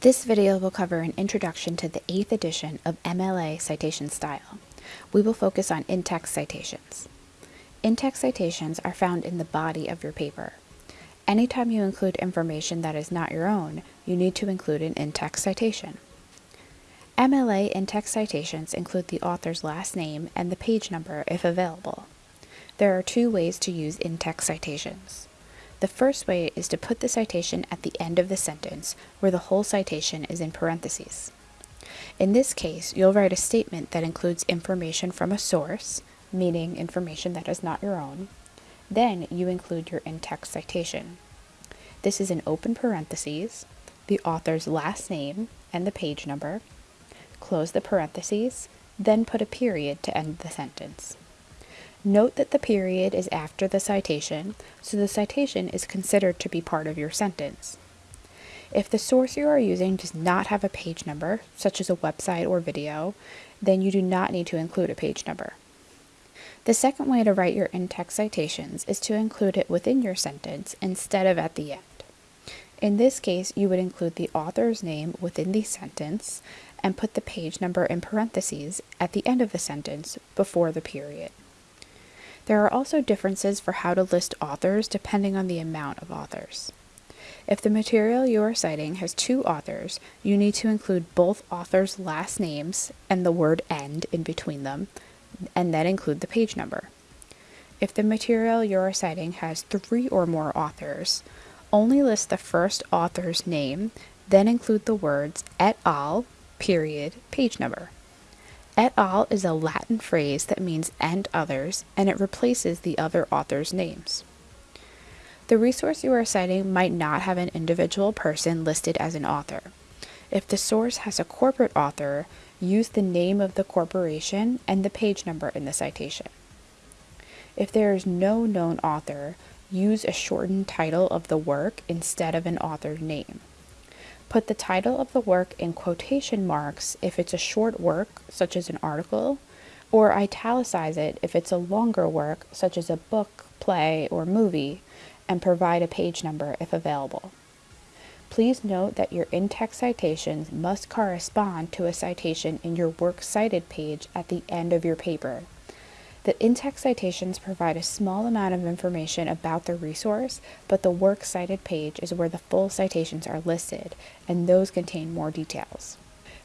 This video will cover an introduction to the 8th edition of MLA citation style. We will focus on in-text citations. In-text citations are found in the body of your paper. Anytime you include information that is not your own, you need to include an in-text citation. MLA in-text citations include the author's last name and the page number if available. There are two ways to use in-text citations. The first way is to put the citation at the end of the sentence where the whole citation is in parentheses. In this case, you'll write a statement that includes information from a source, meaning information that is not your own. Then you include your in-text citation. This is an open parentheses, the author's last name and the page number, close the parentheses, then put a period to end the sentence. Note that the period is after the citation, so the citation is considered to be part of your sentence. If the source you are using does not have a page number, such as a website or video, then you do not need to include a page number. The second way to write your in-text citations is to include it within your sentence instead of at the end. In this case, you would include the author's name within the sentence and put the page number in parentheses at the end of the sentence before the period. There are also differences for how to list authors depending on the amount of authors. If the material you are citing has two authors, you need to include both authors' last names and the word end in between them, and then include the page number. If the material you are citing has three or more authors, only list the first author's name, then include the words et al, period, page number. Et al is a Latin phrase that means and others, and it replaces the other author's names. The resource you are citing might not have an individual person listed as an author. If the source has a corporate author, use the name of the corporation and the page number in the citation. If there is no known author, use a shortened title of the work instead of an author name. Put the title of the work in quotation marks if it's a short work, such as an article, or italicize it if it's a longer work, such as a book, play, or movie, and provide a page number if available. Please note that your in-text citations must correspond to a citation in your Works Cited page at the end of your paper. The in-text citations provide a small amount of information about the resource, but the Works Cited page is where the full citations are listed, and those contain more details.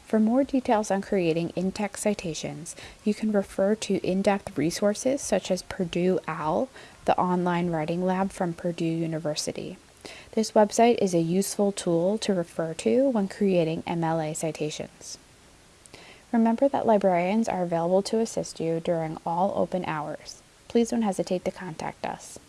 For more details on creating in-text citations, you can refer to in-depth resources such as Purdue OWL, the online writing lab from Purdue University. This website is a useful tool to refer to when creating MLA citations. Remember that librarians are available to assist you during all open hours. Please don't hesitate to contact us.